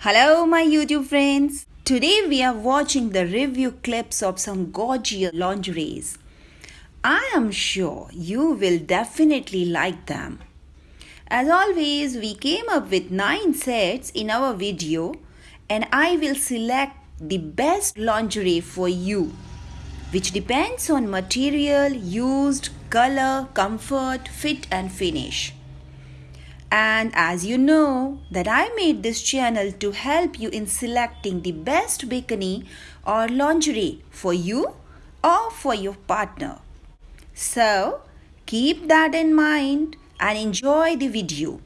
Hello, my YouTube friends. Today we are watching the review clips of some gorgeous lingeries. I am sure you will definitely like them. As always, we came up with 9 sets in our video and I will select the best lingerie for you which depends on material used, color, comfort, fit and finish. And as you know that I made this channel to help you in selecting the best bikini or lingerie for you or for your partner. So keep that in mind and enjoy the video.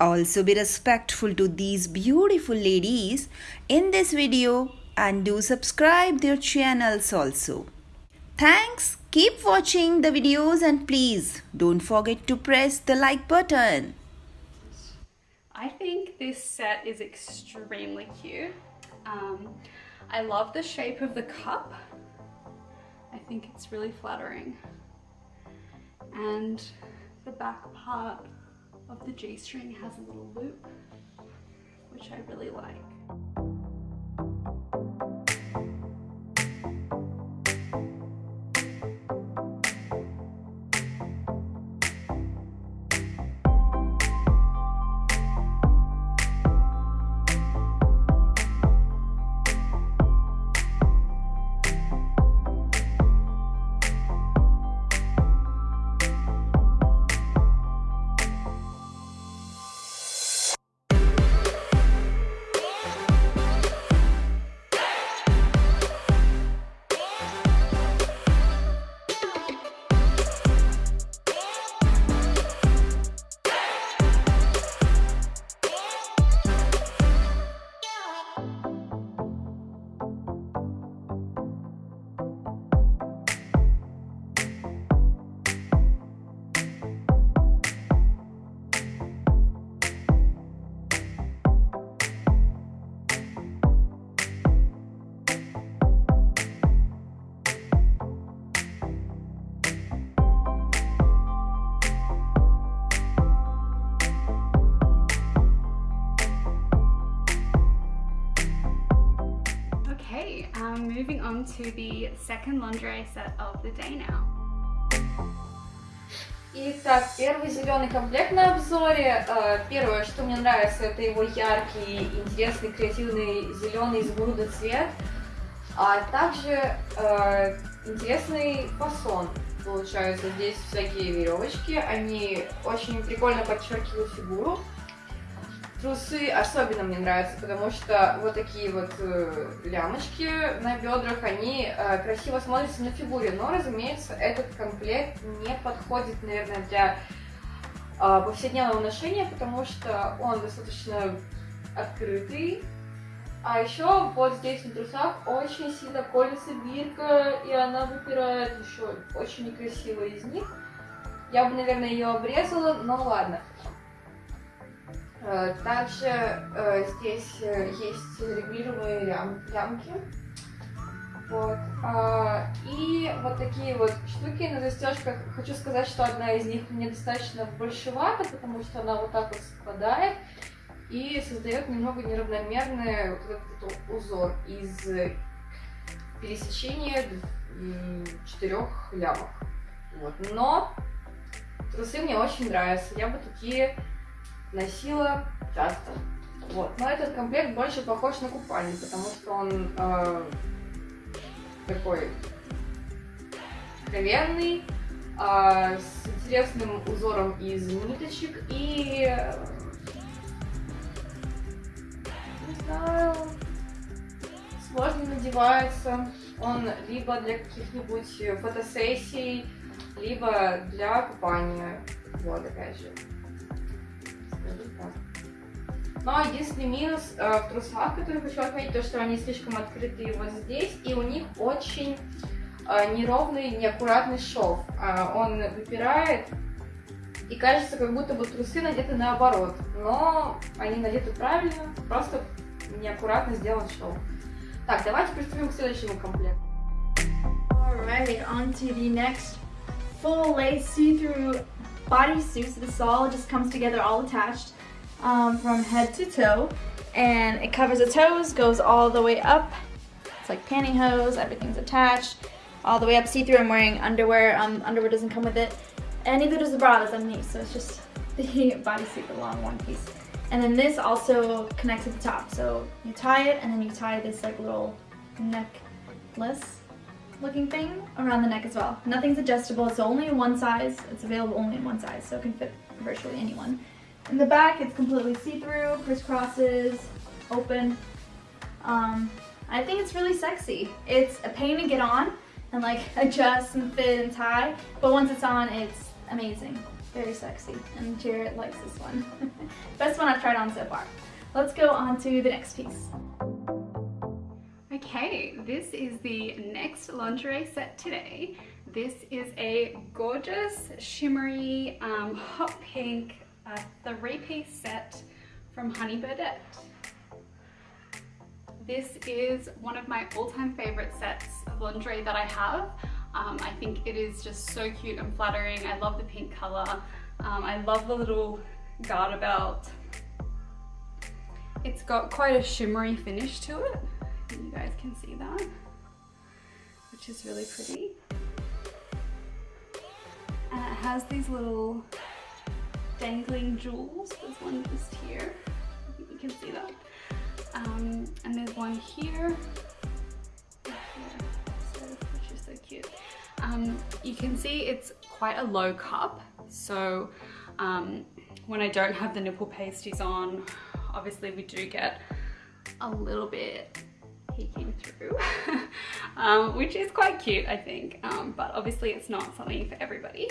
Also be respectful to these beautiful ladies in this video and do subscribe their channels also. Thanks. Keep watching the videos and please don't forget to press the like button. I think this set is extremely cute. Um, I love the shape of the cup. I think it's really flattering. And the back part of the G-string has a little loop, which I really like. Okay, um, moving on to the second lingerie set of the day now. Итак, первый зеленый комплект на обзоре. Э, Первое, что мне нравится, это его яркий, интересный, креативный зеленый изумрудный цвет. А также э, интересный фасон. Получается, здесь всякие веревочки. Они очень прикольно подчеркивают фигуру. Трусы особенно мне нравятся, потому что вот такие вот э, лямочки на бедрах, они э, красиво смотрятся на фигуре. Но, разумеется, этот комплект не подходит, наверное, для э, повседневного ношения, потому что он достаточно открытый. А еще вот здесь на трусах очень сильно колется бирка, и она выпирает еще очень некрасиво из них. Я бы, наверное, ее обрезала, но ладно. Э, Также э, здесь э, есть регулируемые лям- лямки. Вот. А, И вот такие вот штуки на застежках. Хочу сказать, что одна из них мне достаточно большевата, потому что она вот так вот спадает и создает немного неравномерный вот этот вот узор из пересечения четырех лямок. Вот. Но трусы мне очень нравятся. Я бы такие носила часто. Вот. Но этот комплект больше похож на купальник, потому что он э, такой откровенный, э, с интересным узором из ниточек и э, не знаю, сложно надевается. Он либо для каких-нибудь фотосессий, либо для купания. Вот, опять же. Скажу так. Но единственный минус э, в трусах, который хочу отметить, то, что они слишком открытые вот здесь, и у них очень э, неровный, неаккуратный шов. А, он выпирает, и кажется, как будто бы трусы надеты наоборот. Но они надеты правильно, просто неаккуратно сделан шов. Так, давайте приступим к следующему комплекту. Alright, on to the next full lace see-through bodysuit. So this all just comes together all attached um, from head to toe. and it covers the toes, goes all the way up. It's like pantyhose, everything's attached, all the way up see-through. I'm wearing underwear, um, underwear doesn't come with it, and neither does the bra that's underneath, so it's just the bodysuit, the long one piece. And then this also connects at the top, so you tie it, and then you tie this like little necklace looking thing around the neck as well. Nothing's adjustable, it's only one size, it's available only in one size, so it can fit virtually anyone. In the back, it's completely see-through, crisscrosses, open. Um, I think it's really sexy. It's a pain to get on and like adjust and fit and tie, but once it's on, it's amazing. Very sexy, and Jared likes this one. Best one I've tried on so far. Let's go on to the next piece. Okay, this is the next lingerie set today. This is a gorgeous, shimmery, um, hot pink uh, three-piece set from Honey Birdette. This is one of my all-time favorite sets of lingerie that I have. Um, I think it is just so cute and flattering. I love the pink color. Um, I love the little garter belt. It's got quite a shimmery finish to it. You guys can see that, which is really pretty. And it has these little dangling jewels. There's one just here. You can see that. Um, and there's one here, which is so cute. Um, you can see it's quite a low cup. So um, when I don't have the nipple pasties on, obviously we do get a little bit through, um, which is quite cute, I think. Um, but obviously it's not something for everybody.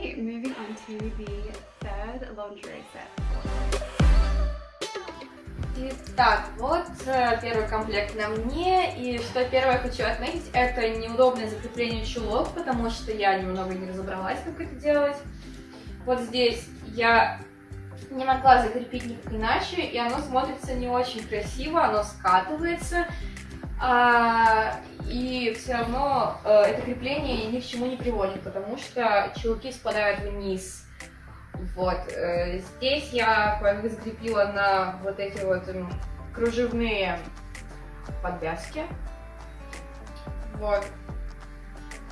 Okay, moving on to the third lingerie set. Итак, вот э, первый комплект на мне, и что первое хочу отметить, это неудобное закрепление чулок, потому что я немного не разобралась, как это делать. Вот здесь я не могла закрепить никак иначе, и оно смотрится не очень красиво, оно скатывается, а, и все равно э, это крепление ни к чему не приводит, потому что чулки спадают вниз. Вот, э, здесь я бы закрепила на вот эти вот м, кружевные подвязки. Вот.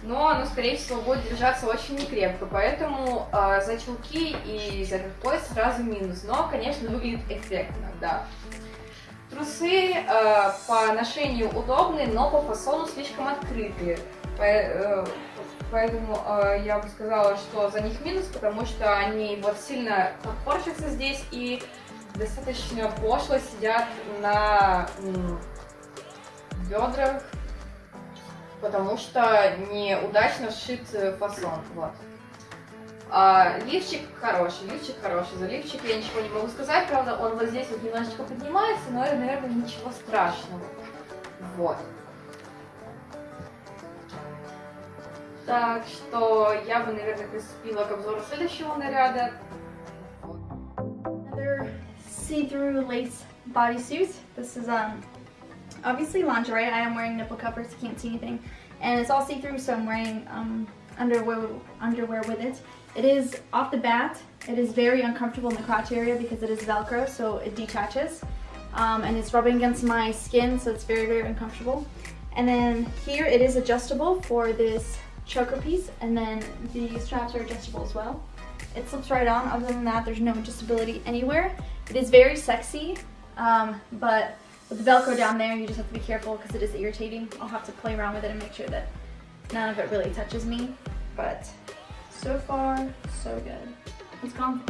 Но оно, скорее всего, будет держаться очень некрепко, поэтому э, за чулки и за этот пояс сразу минус. Но, конечно, выглядит эффектно, да. Трусы э, по ношению удобные, но по фасону слишком открытые. По- э, Поэтому э, я бы сказала, что за них минус, потому что они вот сильно подпорчатся здесь и достаточно пошло сидят на бедрах, потому что неудачно сшит фасон. Вот. А, лифчик хороший, лифчик хороший. За лифчик я ничего не могу сказать, правда, он вот здесь вот немножечко поднимается, но это, наверное, ничего страшного. Вот. Так что я бы, наверное, приступила к обзору следующего наряда. see-through lace bodysuit. This is um obviously lingerie. I am wearing nipple covers, can't see anything. And it's all see-through, so I'm wearing um, underwear, underwear with it. It is off the bat, it is very uncomfortable in the crotch area because it is Velcro, so it detaches. Um, and it's rubbing against my skin, so it's very, very uncomfortable. And then here it is adjustable for this choker piece, and then the straps are adjustable as well. It slips right on. Other than that, there's no adjustability anywhere. It is very sexy, um, but with the Velcro down there, you just have to be careful because it is irritating. I'll have to play around with it and make sure that none of it really touches me. But so far, so good. It's gone.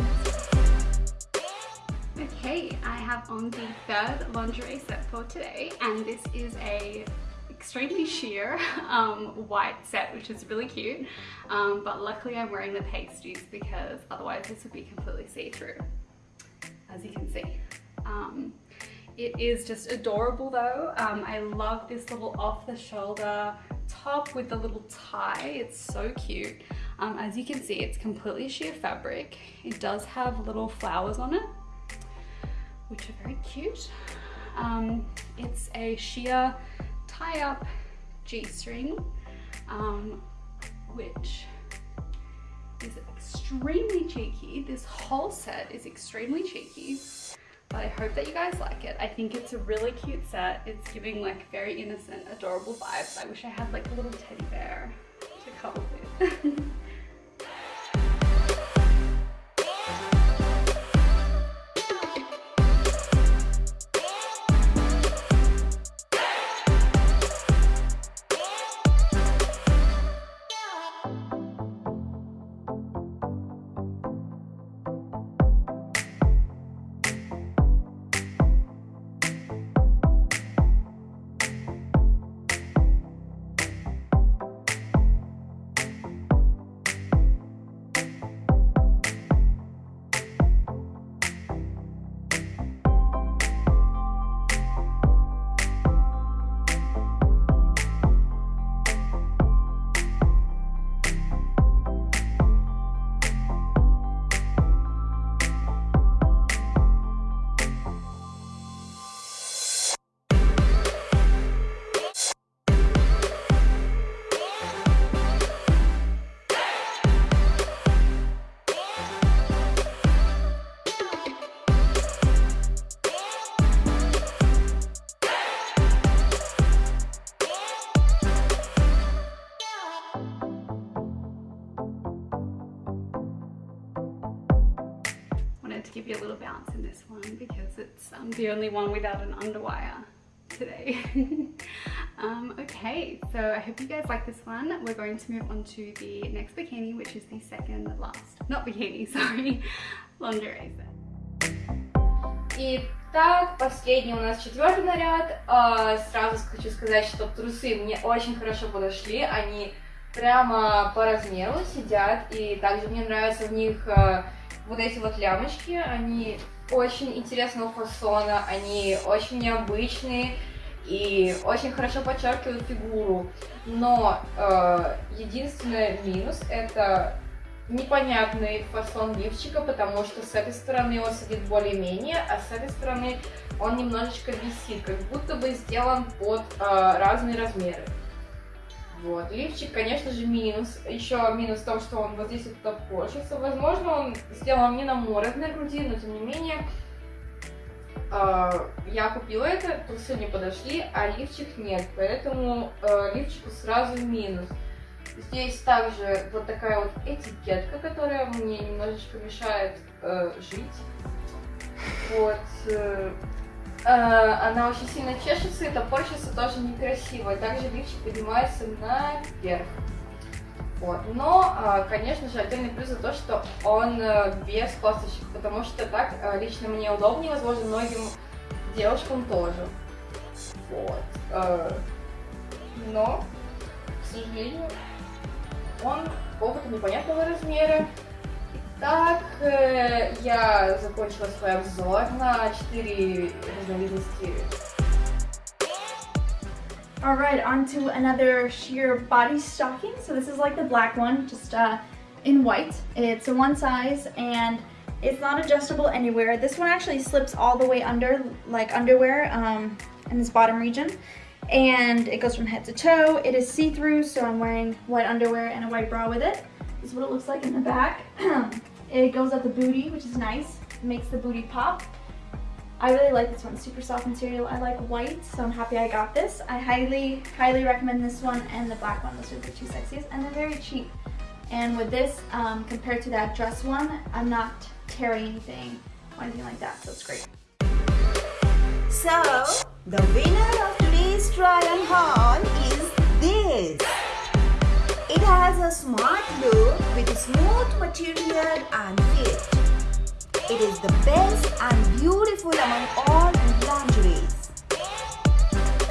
Okay, I have on the third lingerie set for today, and this is a extremely sheer um, white set, which is really cute. Um, but luckily I'm wearing the pasties because otherwise this would be completely see-through, as you can see. Um, it is just adorable though. Um, I love this little off the shoulder top with the little tie. It's so cute. Um, as you can see, it's completely sheer fabric. It does have little flowers on it, which are very cute. Um, it's a sheer tie-up G-string, um, which is extremely cheeky. This whole set is extremely cheeky but I hope that you guys like it. I think it's a really cute set. It's giving like very innocent, adorable vibes. I wish I had like a little teddy bear to cuddle with. give you a little bounce in this one because it's um, the only one without an underwire today. um, okay, so I hope you guys like this one. We're going to move on to the next bikini, which is the second last, not bikini, sorry, lingerie set. Итак, последний у нас четвертый наряд. А, сразу хочу сказать, что трусы мне очень хорошо подошли. Они прямо по размеру сидят. И также мне нравится в них а, вот эти вот лямочки, они очень интересного фасона, они очень необычные и очень хорошо подчеркивают фигуру. Но э, единственный минус это непонятный фасон лифчика, потому что с этой стороны он сидит более-менее, а с этой стороны он немножечко висит, как будто бы сделан под э, разные размеры. Вот. Лифчик, конечно же, минус. Еще минус в том, что он вот здесь вот топорщится. Возможно, он сделан не на мой размер груди, но тем не менее э, я купила это, трусы не подошли, а лифчик нет. Поэтому э, лифчику сразу минус. Здесь также вот такая вот этикетка, которая мне немножечко мешает э, жить. Вот. Э, она очень сильно чешется, и топорщится тоже некрасиво. Также лифчик поднимается наверх. Вот. Но, э, конечно же, отдельный плюс за то, что он э, без косточек, потому что так лично мне удобнее, возможно, многим девушкам тоже. Вот. Но, к сожалению, он какого-то непонятного размера. Так, э, я закончила свой обзор на 4 разновидности. All right, on to another sheer body stocking. So this is like the black one, just uh, in white. It's a one size and it's not adjustable anywhere. This one actually slips all the way under, like underwear um, in this bottom region. And it goes from head to toe. It is see-through, so I'm wearing white underwear and a white bra with it. This is what it looks like in the back. it goes at the booty, which is nice. Makes the booty pop. I really like this one, super soft material. I like white, so I'm happy I got this. I highly, highly recommend this one and the black one. Those are the two sexiest, and they're very cheap. And with this, um, compared to that dress one, I'm not tearing anything or anything like that, so it's great. So, the winner of today's try on haul is this. It has a smart look with smooth material and fit. It is the best and beautiful among all lingeries.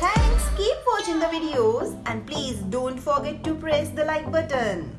Thanks, keep watching the videos and please don't forget to press the like button.